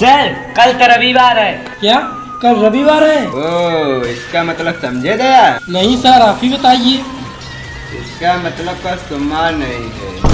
Sir कल तो रविवार है। क्या? कल रविवार है? ओ इसका मतलब समझे दया? नहीं सर आप ही बताइए। इसका मतलब का सम्मान नहीं है।